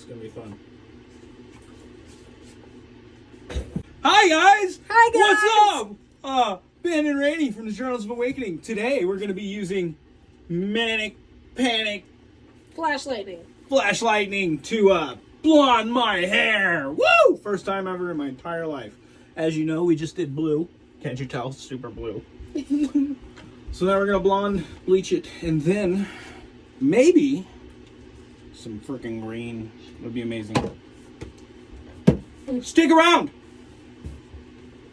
It's gonna be fun. Hi guys! Hi, guys! What's up? Uh, Ben and Rainey from the Journals of Awakening. Today we're gonna be using Manic Panic Flash Lightning. Flash Lightning to uh blonde my hair. Woo! First time ever in my entire life. As you know, we just did blue. Can't you tell? Super blue. so now we're gonna blonde bleach it and then maybe some freaking green It would be amazing. Stick around!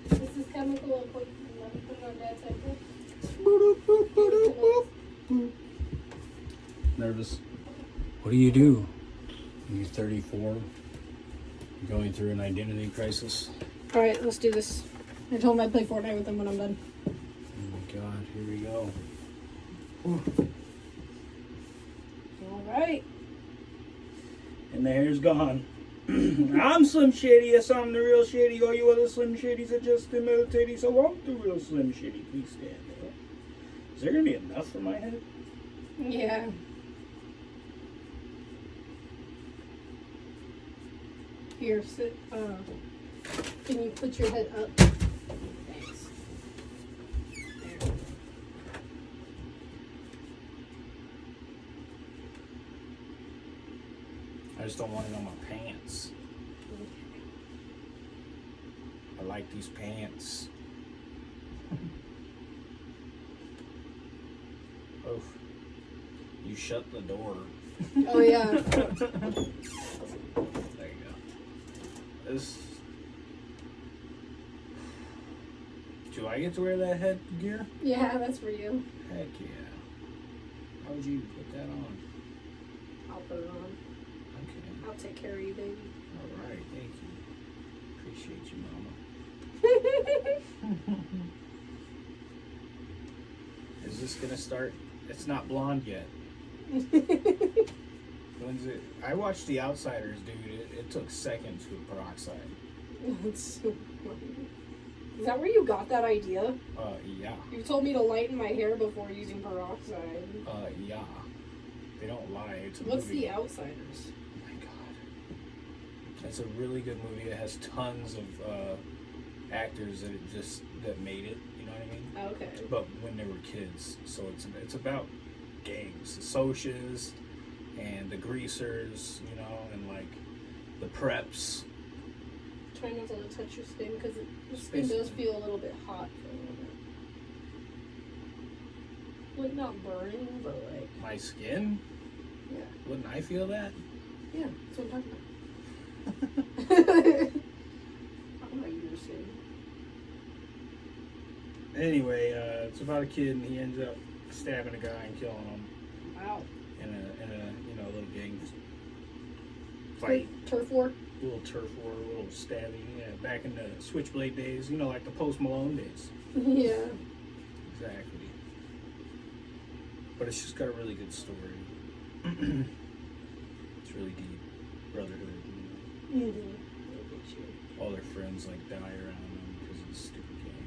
This is chemical. Nervous. What do you do when you're 34, going through an identity crisis? Alright, let's do this. I told him I'd play Fortnite with him when I'm done. Oh my god, here we go. Alright. And the hair's gone. I'm Slim Shady, yes, I'm the real Shady. All you other Slim Shadys are just imitating, so I'm the real Slim Shady. Please stand there. Is there gonna be enough for my head? Yeah. Here, sit. Uh, can you put your head up? Thanks. There. I just don't want it on my pants. I like these pants. Oof. You shut the door. Oh, yeah. There you go. This. Do I get to wear that headgear? yeah, that's for you. Heck yeah. How would you put that on? I'll put it on. Take care of you, baby. All right. Thank you. Appreciate you, Mama. Is this gonna start? It's not blonde yet. When's it? I watched The Outsiders, dude. It, it took seconds with peroxide. That's so funny. Is that where you got that idea? Uh, yeah. You told me to lighten my hair before using peroxide. Uh, yeah. They don't lie. It's What's movie. The Outsiders? Oh. It's a really good movie. It has tons of uh, actors that it just that made it. You know what I mean? Okay. But when they were kids, so it's it's about gangs, the socias, and the greasers. You know, and like the preps. Try not to touch your skin because your skin does feel a little bit hot for a little bit. Like not burning, but like My skin. yeah, Wouldn't I feel that? yeah. That's what I'm talking about. Talking about your skin. Anyway, uh, it's about a kid and he ends up stabbing a guy and killing him Wow. in a in a you know little gang fight. Turf war. little turf war, a little stabbing. Yeah, back in the switchblade days, you know, like the post Malone days. yeah. Exactly. But it's just got a really good story. it's really deep. Brotherhood. Know? Mm-hmm. All their friends like die around them because of the stupid gang.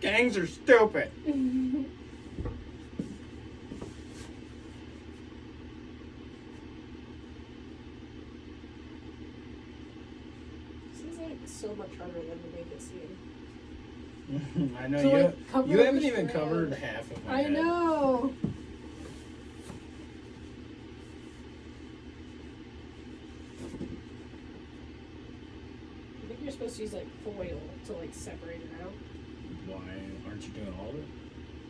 Gangs are stupid. This is like so much harder than to make it seem. I know So, you. like, you haven't even covered half of my I head. know. I think you're supposed to use like foil to like separate it out. Why aren't you doing all of it?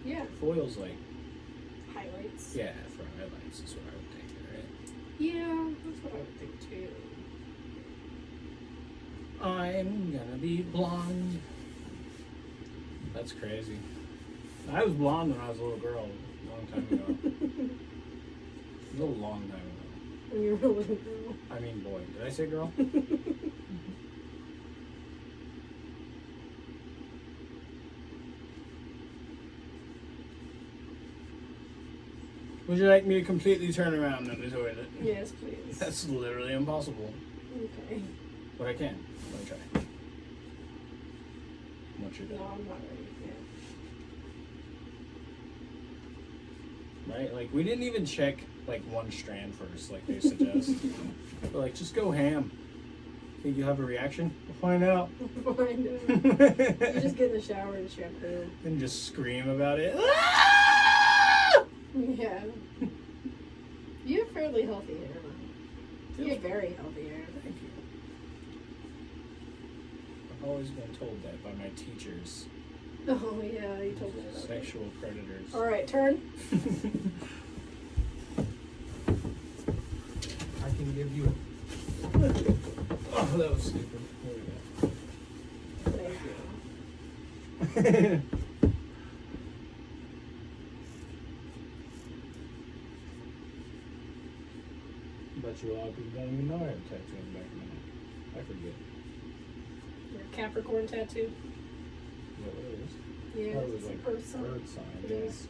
Yeah. Foil's like, Highlights. yeah, for highlights is what I would think, right? Yeah, that's what I would think too. I'm gonna be blonde. That's crazy. I was blonde when I was a little girl, a long time ago. a little long time ago. When you're a little girl. I mean, boy, did I say girl? Would you like me to completely turn around in the toilet? yes, please. That's literally impossible. okay. But I can. Let me try. Once you're No. I'm not ready yet. Right? Like, we didn't even check like one strand first, like they suggest. They're like, just go ham. Think you have a reaction? We'll find out. I know. You just get in the shower and shampoo. and just scream about it. Yeah. You have fairly healthy hair. though. You have very healthy hair. Thank you. I've always been told that by my teachers, Oh yeah, you told me that. sexual predators. All right, turn. I can give you. Oh, that was stupid. Thank you. There we go. Bet you a lot of people don't even know I have a tattoo on the back of my neck. I forget. Your Capricorn tattoo. What it is? Yeah, it it's a like Earth sign. Earth sign. It yeah. is.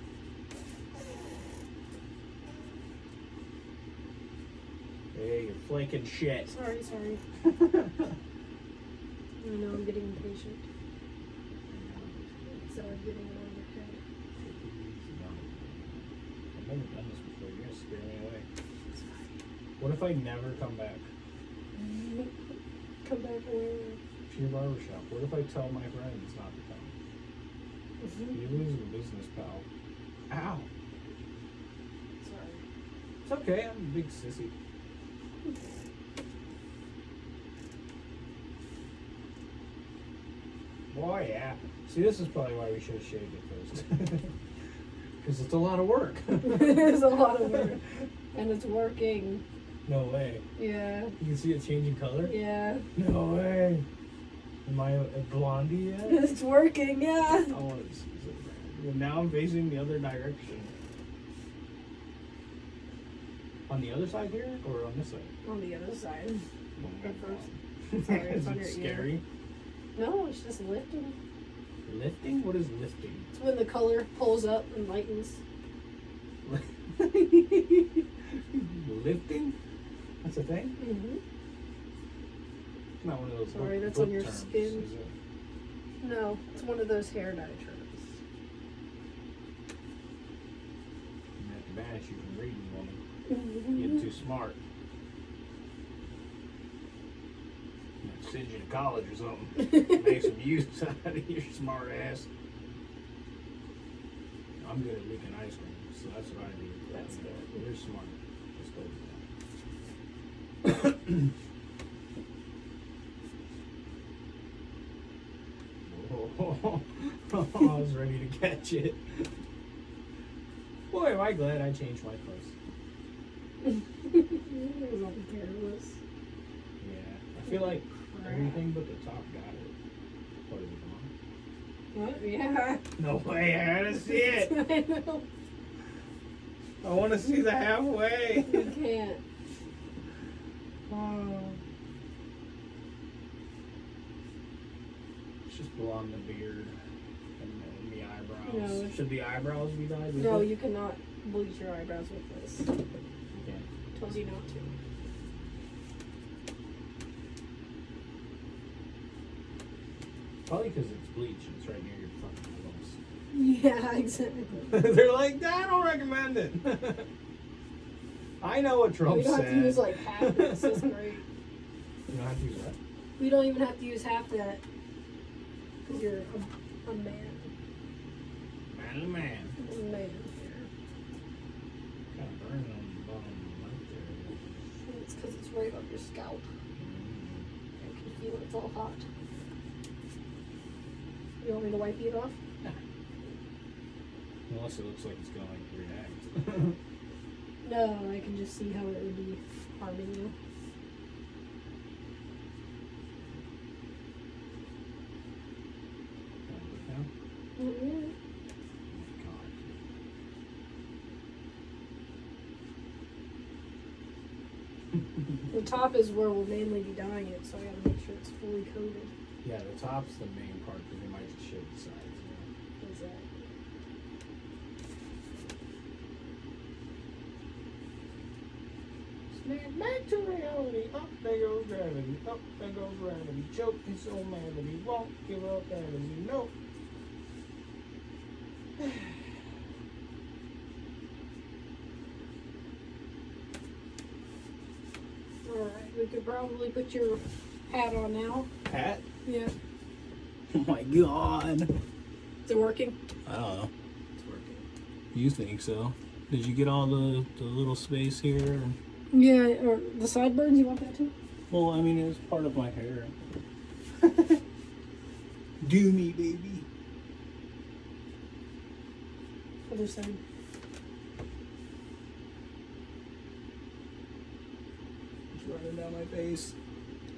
Hey, you're flaking shit. Sorry, sorry. I know I'm getting impatient. So I'm getting it on your head. I've never done this before. You're gonna scare me away. What if I never come back Come back where? to your barbershop? What if I tell my friends not to come? You're losing business, pal. Ow. Sorry. It's okay. I'm a big sissy. Boy, yeah. See, this is probably why we should have shaved it first. Because it's a lot of work. it is a lot of work. And it's working. No way. Yeah. You can see it changing color? Yeah. No way. Am I a blondie yet? It's working, yeah. I want to see it. Now I'm facing the other direction. On the other side here or on this side? On the other side. Oh my At God. first. Sorry, it's Is it your ear. scary? No, it's just lifting. Lifting? What is lifting? It's when the color pulls up and lightens. lifting? That's a thing? Mm-hmm. It's not one of those Sorry, book- that's book on your terms, skin. it? No, it's one of those hair dye terms. I'm have to banish you from reading, woman. You're too smart. Send you to college or something. Make some use out of your smart ass. I'm good at making ice cream, so that's what I do. That's good. You're smart. Let's go with that. Whoa. I was ready to catch it. Boy, am I glad I changed my clothes. it was all careless. Yeah, I feel like everything but the top got it. What is it on? What? Yeah. No way, I gotta see it. I. I want to see the halfway. You can't. It's just blonde the beard and, and the eyebrows. No. Should the eyebrows be dyed? with No, it? you cannot bleach your eyebrows with this. Can't. Tells you not to. Probably because it's bleach and it's right near your fucking Yeah, exactly. They're like, I don't recommend it. I know what Trump we don't said. have to use like half this. This is great. You don't have to use that. We don't even have to use half that. Because you're a, a man. Man, oh man. A man. Kind of burning on the bottom right there. It's because it's right on your scalp. Mm-hmm. I can feel it's all hot. You want me to wipe it off? Unless it looks like it's gonna like react. No, I can just see how it would be harming you. The top is where we'll mainly be dyeing it, so I gotta make sure it's fully coated. Yeah, the top's the main part because they might just shave the sides. You Exactly. Know? Back to reality. Up there goes gravity. Up there goes gravity. Choke is so mad that he won't give up as you know. Alright, we could probably put your hat on now. Hat? Yeah. Oh my god. Is it working? I don't know. It's working. You think so? Did you get all the, the little space here? Yeah, or the sideburns, you want that too? Well, I mean, it's part of my hair. Do me, baby. Other side. It's running down my face.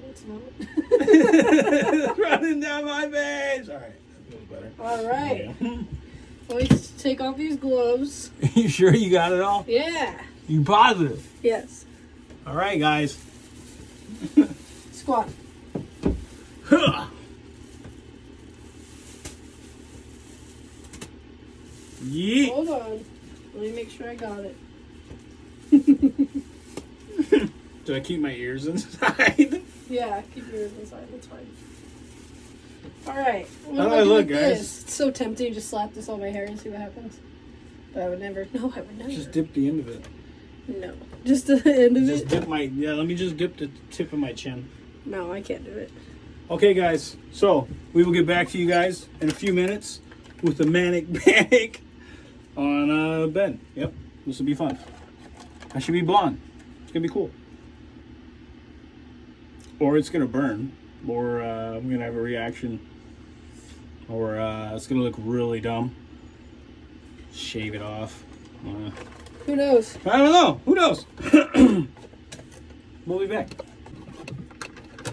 It's not. it's running down my face. All right, that feels better. Alright. Yeah. Let's take off these gloves. you sure you got it all? Yeah. You positive? Yes. All right, guys. Squat. Huh. Yeet. Hold on. Let me make sure I got it. Do I keep my ears inside? Yeah, keep your ears inside. That's fine. Alright. How do I look, guys? It's so tempting to just slap this on my hair and see what happens. But I would never. No, I would never. just dip the end of it. No. Just the end of Just it? dip my yeah. Let me just dip the tip of my chin. No, I can't do it. Okay, guys. So we will get back to you guys in a few minutes with the manic panic on uh, Ben. Yep, this will be fun. I should be blonde. It's gonna be cool. Or it's gonna burn, or uh, I'm gonna have a reaction, or uh, it's gonna look really dumb. Shave it off. Uh, Who knows? I don't know. Who knows? we'll be back.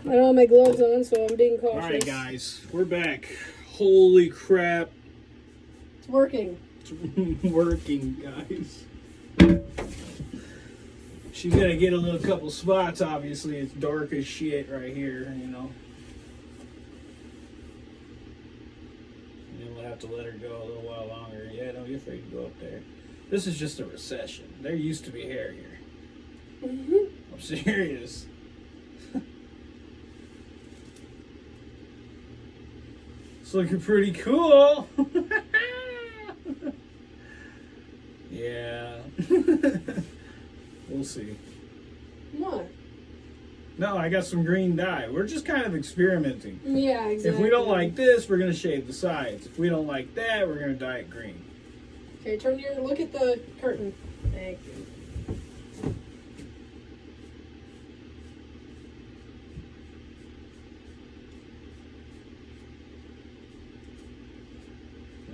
I don't have my gloves on, so I'm being cautious. All right, guys, we're back. Holy crap! It's working. It's working, guys. She's gonna get a little couple spots. Obviously, it's dark as shit right here. You know. And then we'll have to let her go a little while longer. Yeah, don't be afraid to go up there. This is just a recession. There used to be hair here. Mhm. I'm serious. it's looking pretty cool. yeah. we'll see. What? No, I got some green dye. We're just kind of experimenting. Yeah, exactly. If we don't like this, we're gonna shave the sides. If we don't like that, we're gonna dye it green. Okay, turn your. Look at the curtain. Thank you.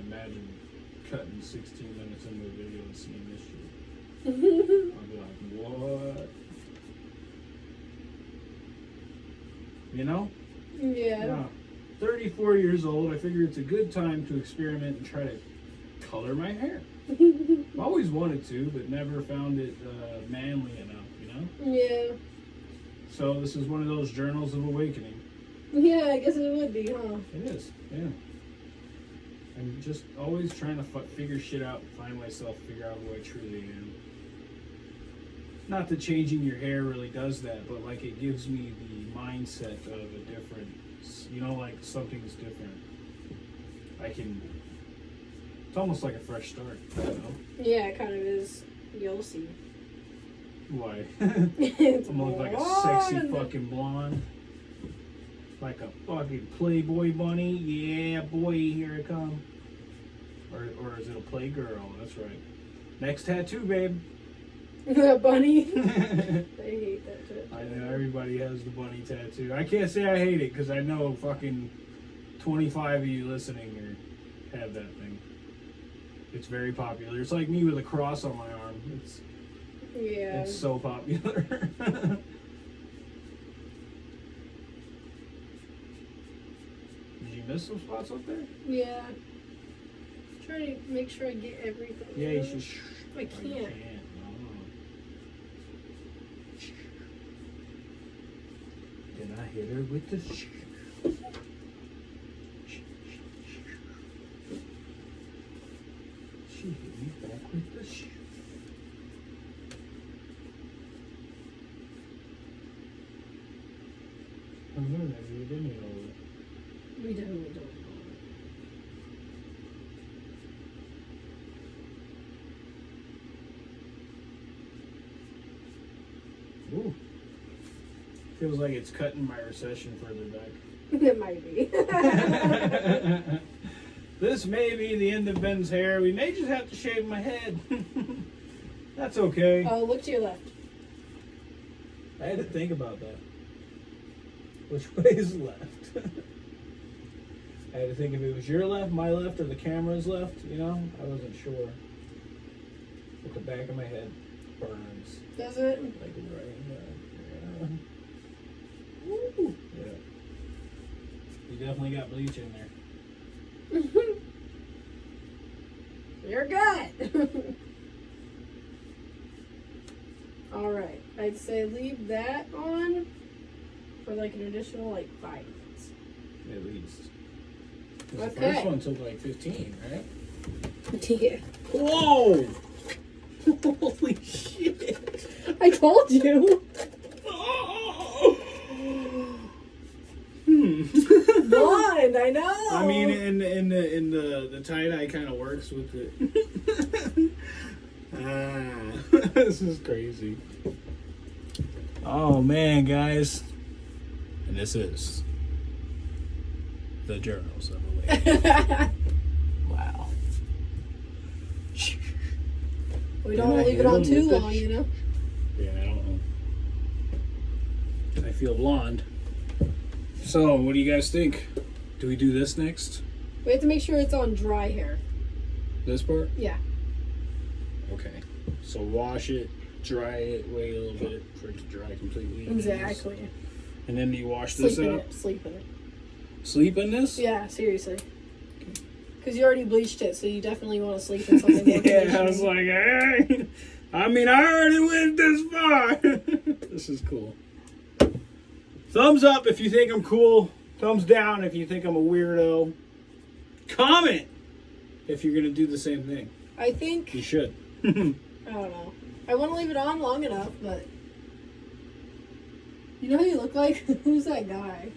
Imagine cutting 16 minutes into a video and seeing this shit. I'll be like, what? You know? yeah. Yeah. 34 years old, I figure it's a good time to experiment and try to color my hair. I've always wanted to, but never found it uh, manly enough, you know? yeah. So this is one of those journals of awakening. Yeah, I guess it would be, huh? It is, yeah. I'm just always trying to f- figure shit out, find myself, figure out who I truly am. Not that changing your hair really does that, but like it gives me the mindset of a different, you know, like something's different. I can. It's almost like a fresh start, you know. Yeah, it kind of is. You'll see. Why? it's I'm gonna look like a sexy fucking blonde. Like a fucking Playboy bunny. Yeah, boy, here it come. Or, or is it a Playgirl? That's right. Next tattoo, babe. The bunny. I I hate that shit. know everybody has the bunny tattoo. I can't say I hate it because I know fucking 25 of you listening are, have that. It's very popular. It's like me with a cross on my arm. It's Yeah. it's so popular. Did you miss some spots up there? Yeah. I'm Trying to make sure I get everything. Yeah, you should. Sh- I Oh, you can't. No. Then I hit her with the. She hit me back with the. Sh- I know that you didn't. We don't. Ooh. Feels like it's cutting my recession further back. it might be. this may be the end of Ben's hair. We may just have to shave my head. That's okay. oh, look to your left. I had to think about that. Which way is left? I had to think if it was your left, my left, or the camera's left. You know, I wasn't sure. But the back of my head burns Does it? like right. Yeah. Yeah. You definitely got bleach in there. You're good. All right. I'd say leave that on for like an additional like five minutes. At least. 'Cause The Okay. first one took like 15, right? Yeah. Whoa! Holy shit! I told you. hmm. Blind, I know. I mean, in in the in the the tie dye kind of works with it. ah, this is crazy. Oh man, guys, and this is the journals of a. Wow. we don't I leave it on too long, you know. Yeah, I don't know. I feel blonde. So, what do you guys think? Do we do this next? We have to make sure it's on dry hair. This part? Yeah. Okay. So wash it, dry it, wait a little bit for it to dry completely. Exactly. And then you wash this Sleep in out? it. Sleep in it. Sleep in this? Yeah, seriously. Because you already bleached it, so you definitely want to sleep in something more yeah, I was like, hey. I mean, I already went this far. this is cool. Thumbs up if you think I'm cool. Thumbs down if you think I'm a weirdo. Comment if you're gonna do the same thing. I think You should. I don't know. I want to leave it on long enough, but you know who you look like? Who's that guy?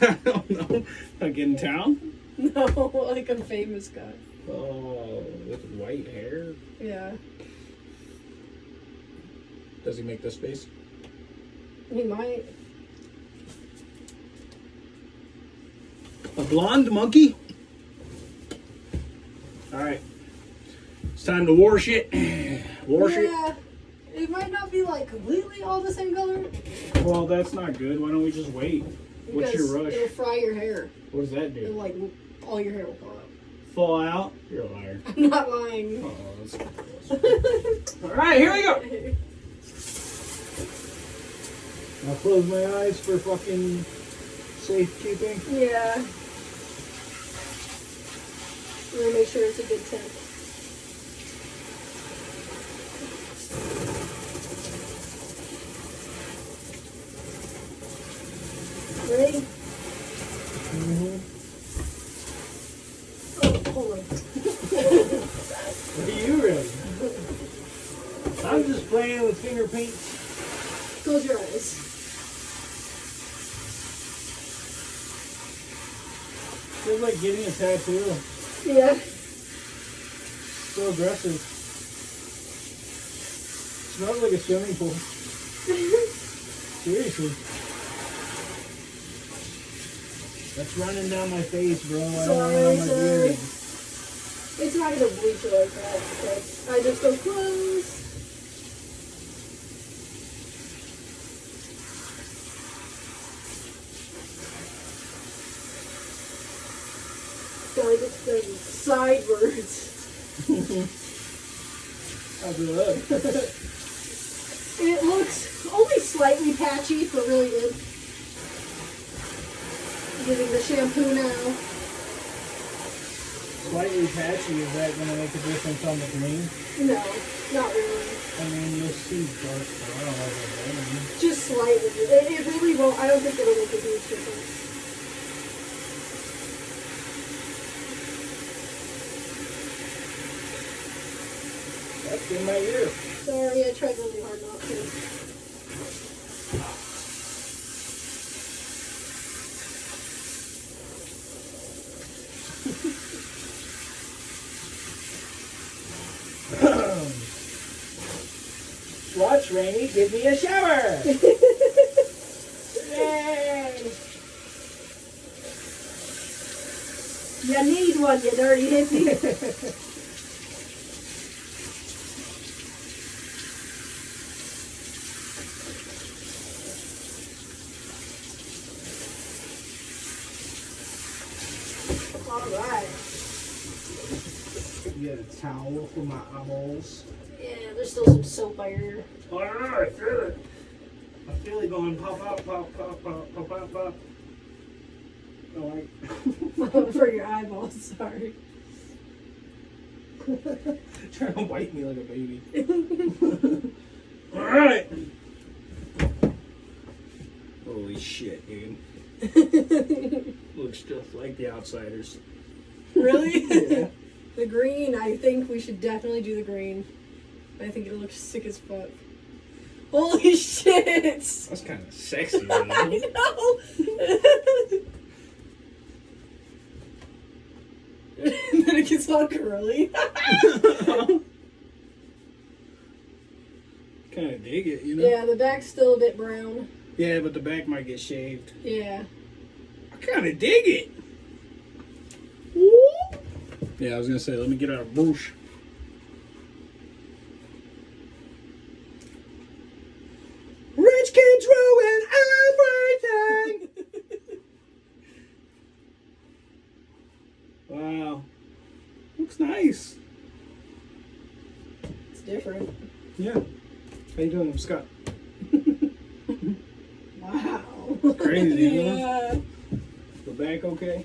I don't know. Like in town? No, like a famous guy. Oh, with white hair. Yeah, Does he make this face? he might. A blonde monkey? Alright. It's time to wash it. Wash it. yeah, it might not be like completely all the same color. Well, that's not good. Why don't we just wait? What's your rush? It'll fry your hair. What does that It'll do? like all your hair will fall out. Fall out? You're a liar. I'm not lying. Oh, that's gross. Alright, here we go. I'll close my eyes for fucking safekeeping. yeah. I'm gonna make sure it's a good temp. Ready? Mm-hmm. Oh, hold on. Are you ready? I'm just playing with finger paint. Close your eyes. Like getting a tattoo. Yeah. So aggressive. Smells like a swimming pool. Seriously. That's running down my face, bro. I don't Sorry, it on my sorry. beard. It's not gonna bleach it like that. I just go close. Gotta get the sidewards. How's it look? It looks only slightly patchy, but really good. Using the shampoo now. Slightly patchy. Is that going to make a difference on the green? No, not really. I mean, you'll see dark brown over there. Just slightly. It, it really won't. I don't think it'll make a huge difference. That's in my ear. Sorry, I tried really hard not to. Watch Rainy. Give me a shower. Yay! You need one, you dirty hippie. All right. Get a towel for my eyeballs. Yeah, there's still some soap iron. I don't I feel it. I feel it going pop, pop, pop, pop, pop, pop, pop, pop. Oh, I... for your eyeballs, sorry. Trying to wipe me like a baby. Alright. Holy shit, dude. Looks just like the outsiders. really? Yeah. The green, I think we should definitely do the green. I think it looks sick as fuck. Holy shit! That's kind of sexy, you I know? know! then it gets all curly. kind of dig it, you know? yeah, the back's still a bit brown. Yeah, but the back might get shaved. Yeah. I kind of dig it. Yeah, I was gonna say, let me get out a bush. Rich kids ruin everything. wow, looks nice. It's different. Yeah. How you doing, I'm Scott? Wow. It's Crazy, huh? yeah. The back okay?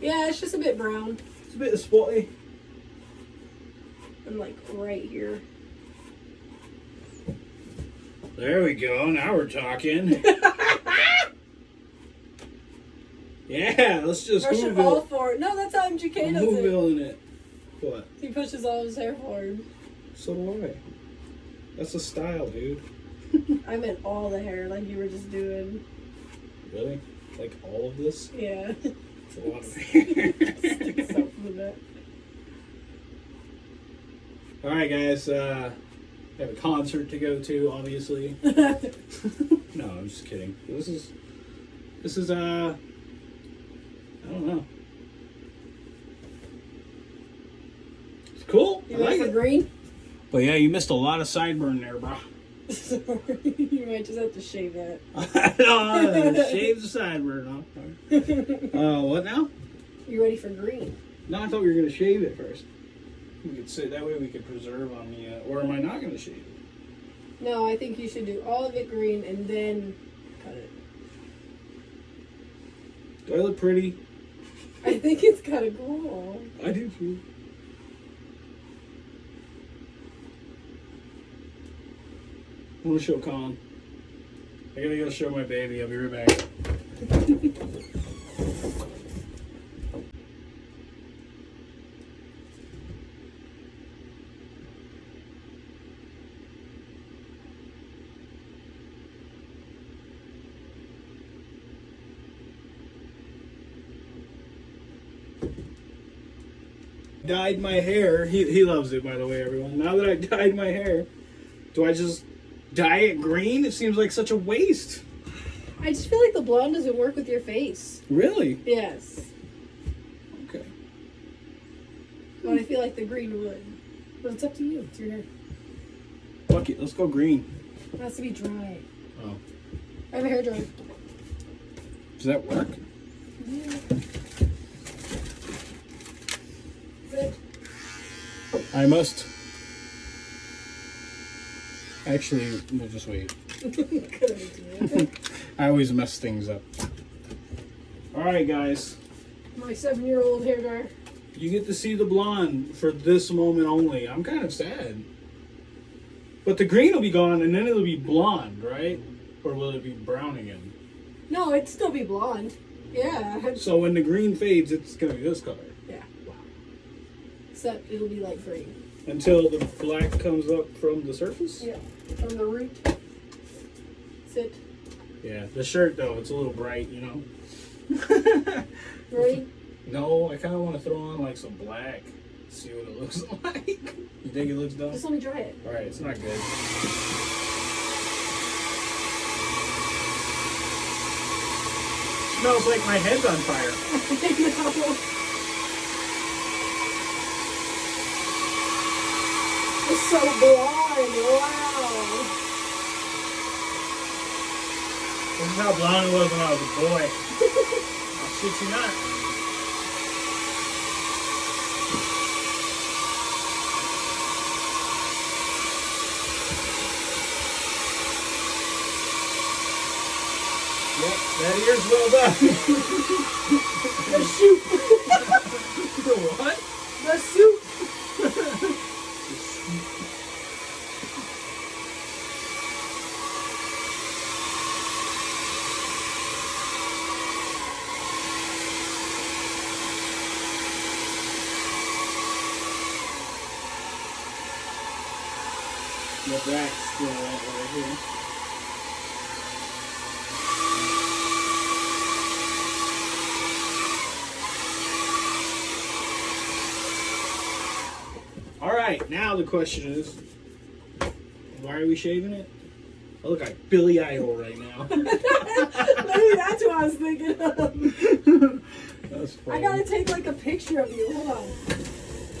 Yeah, it's just a bit brown. It's a bit spotty. I'm like right here. There we go. Now we're talking. yeah, let's just Brush it all Whoville. forward. No, that's how MGK I'm does it. Whoville it. What? He pushes all his hair forward. So do I. That's a style, dude. I meant all the hair, like you were just doing. Really? Like all of this? Yeah. It's a lot of hair. Sticks out from the back. all right, guys. Uh, I have a concert to go to, obviously. no, I'm just kidding. This is, this is uh, I don't know. It's cool. You I like it. green? But yeah, you missed a lot of sideburn there, bro. Sorry. you might just have to shave that. no, shave the sideburn off. Uh, what now? You ready for green? No, I thought we were gonna shave it first. We could say that way we could preserve on the. Uh, or am I not gonna shave it? No, I think you should do all of it green and then cut it. Do I look pretty? I think it's kind of cool. I do too. I want to show Colin. I gotta go show my baby. I'll be right back. dyed my hair. He, he loves it, by the way, everyone. Now that I dyed my hair, do I just dye it green? It seems like such a waste. I just feel like the blonde doesn't work with your face. Really? Yes. Okay. But I feel like the green would. But it's up to you. It's your hair. Fuck it. Let's go green. It has to be dry. Oh. I have a hair dryer. Does that work? Good. I must. Actually, we'll just wait. I always mess things up. Alright, guys. My seven-year-old hair dryer. You get to see the blonde for this moment only. I'm kind of sad. But the green will be gone and then it'll be blonde, right? Or will it be brown again? No, it'd still be blonde. Yeah. So when the green fades, it's gonna be this color. Yeah. Except it'll be like green. Until the black comes up from the surface? Yeah, from the root. Sit. Yeah, the shirt though, it's a little bright, you know. right? No, I kind of want to throw on like some black. See what it looks like. you think it looks dumb? Just let me try it. All right, it's not good. Smells like my head's on fire. so blonde. Wow. This is how blonde I was when I was a boy. I'll shit you not. Yep, that ear's well done. The soup. the what? The soup. The back's still wet right here. All right, now the question is, why are we shaving it? I look like Billy Idol right now. Maybe that's what I was thinking of. That's I gotta take like a picture of you. Hold on.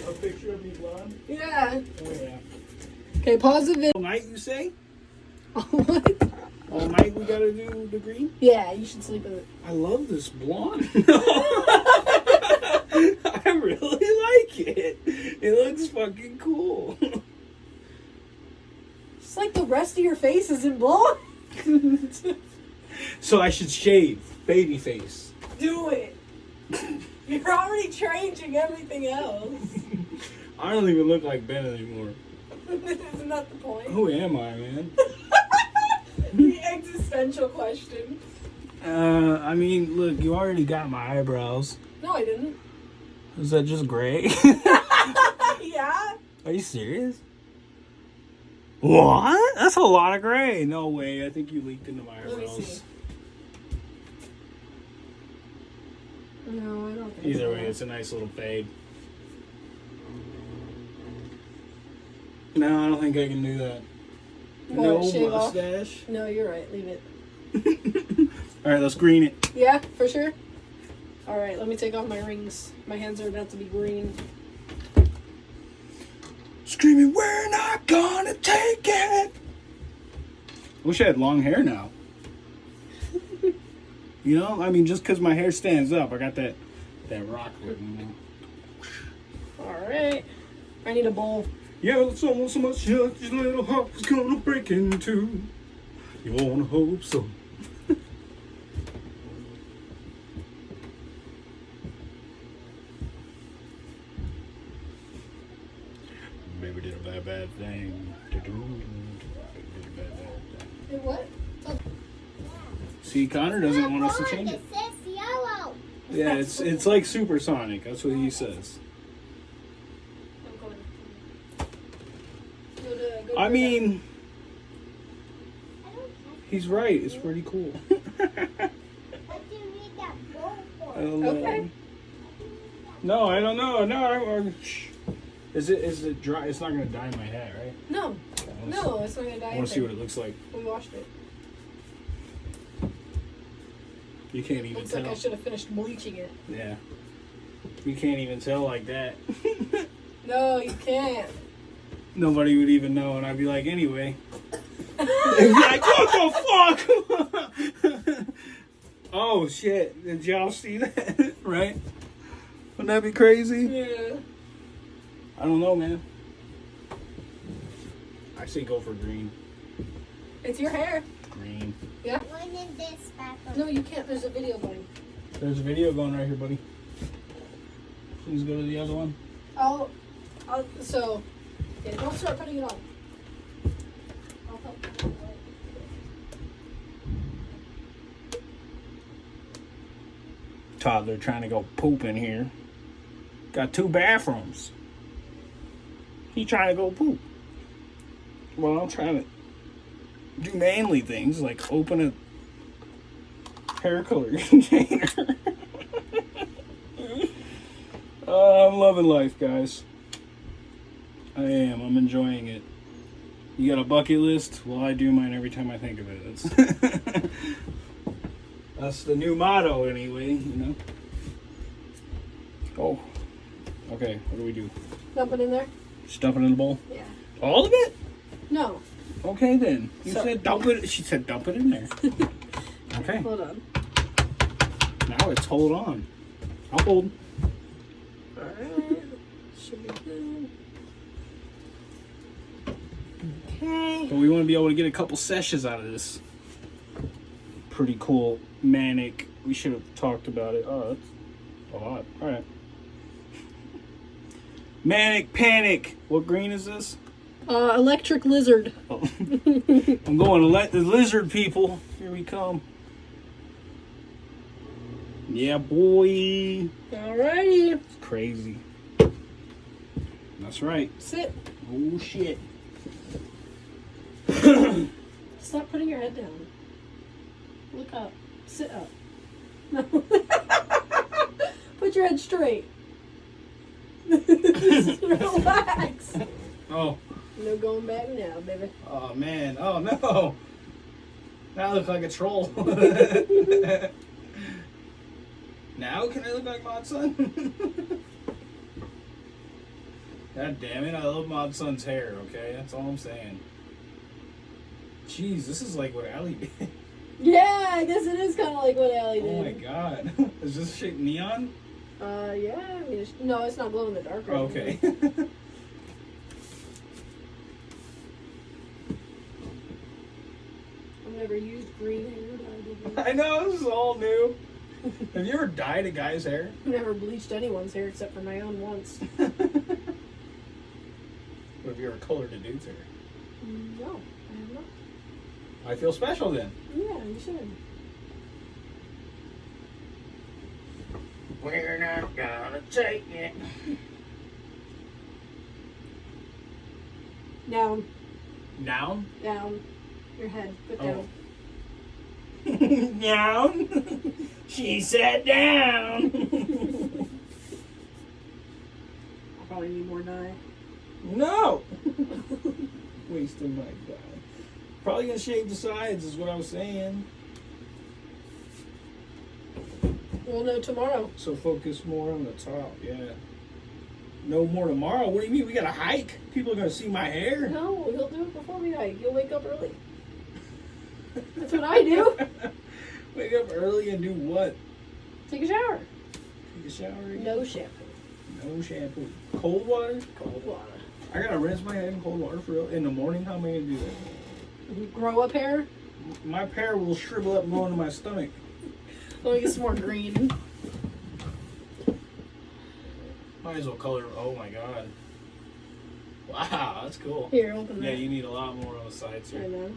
a picture of me blonde. Yeah. Oh yeah. Okay, pause the video. All night, you say? what? All night we gotta do the green. Yeah, you should sleep with it. I love this blonde. I really like it. It looks fucking cool. It's like the rest of your face isn't blonde. So I should shave baby face. Do it. You're already changing everything else. I don't even look like Ben anymore. Isn't that the point? Who am I, man? the existential question. Uh, I mean, look, you already got my eyebrows. No, I didn't. Is that just gray? yeah. Are you serious? What? That's a lot of gray. No way. I think you leaked into my Let me eyebrows. see. No, I don't think Either so. way, it's a nice little fade. No, I don't think I can do that. What, no shave off? mustache. No, you're right. Leave it. All right, let's green it. Yeah, for sure. All right, let me take off my rings. My hands are about to be green. Screaming, we're not gonna take it. Wish I had long hair now. you know, I mean, just because my hair stands up, I got that that rock look. You know? All right. I need a bowl. Yeah, it's almost so much your little heart is gonna break in two. You wanna hope so. Connor doesn't want us to change it. It yellow. Yeah, it's it's like supersonic. That's what he says. I'm going. Go to, go I to mean, he's right. It's pretty cool. What do you need that bowl I don't know. Okay. No, I don't know. No, I, I, shh. Is it is it dry? It's not gonna dye my hair, right? No, Okay, let's- no, it's not gonna die. I want to see what it looks like. We washed it. You can't even Looks tell. like I should have finished bleaching it. Yeah. You can't even tell like that. No, you can't. Nobody would even know, and I'd be like, anyway. They'd be like, what the fuck? oh shit! Did y'all see that? right? Wouldn't that be crazy? Yeah. I don't know, man. I say go for green. It's your hair. Green. When in this bathroom? No, you can't. There's a video going. There's a video going right here, buddy. Please go to the other one. I'll, I'll, so, yeah, don't start putting it on. I'll help. Toddler trying to go poop in here. Got two bathrooms. He trying to go poop. Well, I'm trying to do manly things like open a hair color container. Uh, I'm loving life, guys. I am. I'm enjoying it. You got a bucket list? Well, I do mine every time I think of it. It's That's the new motto, anyway. You know. Oh. Okay. What do we do? Dump it in there? Just dump it in the bowl. Yeah. All of it? No. Okay then. You So- said dump it. She said dump it in there. okay. Hold on. Now it's hold on. I'll hold. Alright. Should be good. Okay. But we want to be able to get a couple sessions out of this. Pretty cool manic. We should have talked about it. Oh, that's a lot. All right. Manic panic. What green is this? Uh, electric lizard. Oh. I'm going to let the lizard people. Here we come. Yeah, boy. Alrighty. It's crazy. That's right. Sit. Oh shit. Stop putting your head down. Look up. Sit up. No. Put your head straight. Relax. Oh. No going back now, baby. Oh man. Oh no. Now I look like a troll. now can I look like Mod Sun? God damn it, I love Mod Sun's hair, okay? That's all I'm saying. Jeez, this is like what Allie did. Yeah, I guess it is kind of like what Allie did. Oh my god. Is this shit neon? Uh, yeah. I mean, it's, no, it's not glow in the dark. anything. okay. Never used green hair. I know, this is all new. Have you ever dyed a guy's hair? Never bleached anyone's hair except for my own once. What have you ever colored a dude's hair? No, I have not. I feel special then. Yeah, you should. We're not gonna take it. Down, Down? down. Your head, put Oh. down. down? she sat down. I'll probably need more dye. no! Wasting my time. Probably gonna shave the sides, is what I was saying. We'll know tomorrow. So focus more on the top, yeah. No more tomorrow. What do you mean? We got to hike? People are gonna see my hair. No, he'll do it before we hike. You'll wake up early. That's what I do. Wake up early and do what? Take a shower. Take a shower. again? No shampoo. No shampoo. Cold water. Cold water. I gotta rinse my head in cold water for real. In the morning, how am I gonna do that? Grow a hair. My hair will shrivel up and go into my stomach. Let me get some more green. Might as well color. Oh my god. Wow, that's cool. Here, open that. Yeah, you need a lot more on the sides I here. know.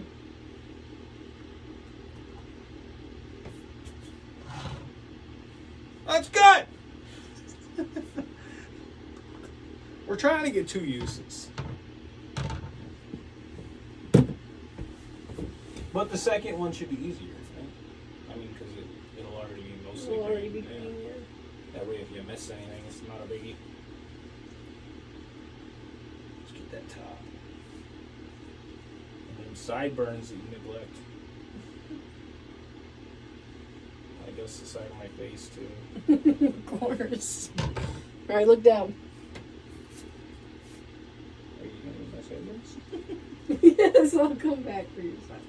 That's good. We're trying to get two uses. But the second one should be easier, right? I mean, because it, it'll already be mostly Will already be green, yeah. green, yeah. That way, if you miss anything, it's not a biggie. Let's get that top. And then sideburns that you neglect. I guess side of my face, too. of course. All right, look down. Are you gonna use my sideburns? yes, I'll come back for your sideburns.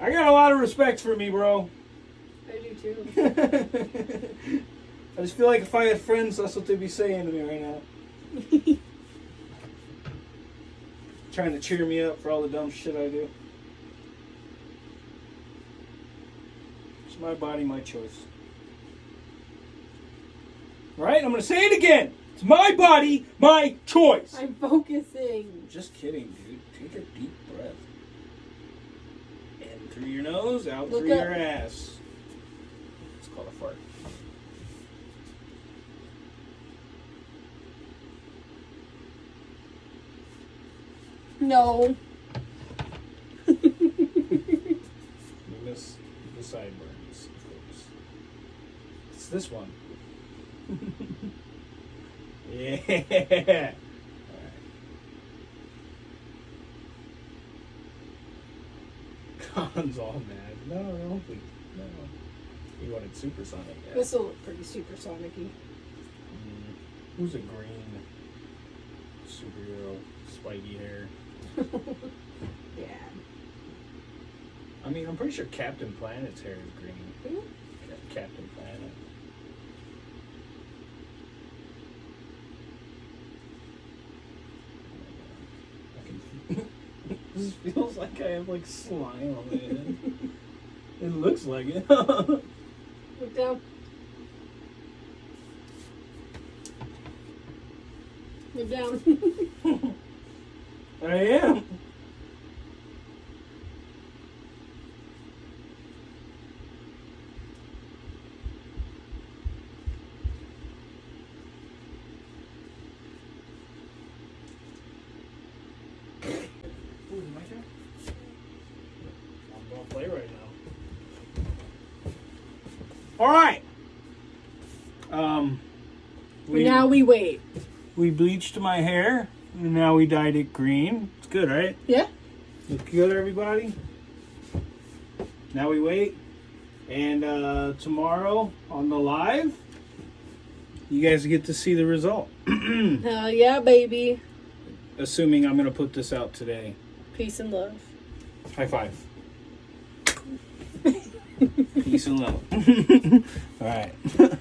I got a lot of respect for me, bro. I do too. I just feel like if I had friends, that's what they'd be saying to me right now. Trying to cheer me up for all the dumb shit I do. It's my body, my choice. Right? I'm gonna say it again. It's my body, my choice. I'm focusing. Just kidding, dude. Take a deep breath. In through your nose, out Look through up. your ass. It's called a fart. No. You miss the sideburns. It's this one. Yeah. Colin's all mad. No, no, please. No. He wanted supersonic. Yeah. This will look pretty supersonic Mm. Who's a green superhero? Spiky hair. Yeah. I mean, I'm pretty sure Captain Planet's hair is green. Hmm? Ca- Captain Planet. Can. this feels like I have like slime on my head. it looks like it. Look down. Look down. I am. Ooh. I'm gonna play right now. All right. Um. now we wait. we bleached my hair and now we dyed it green. It's good, right? Yeah? Look good, everybody. Now we wait, and uh, tomorrow on the live, you guys get to see the result. Hell yeah, baby. Assuming I'm gonna put this out today. Peace and love. High five. Peace and love. All right.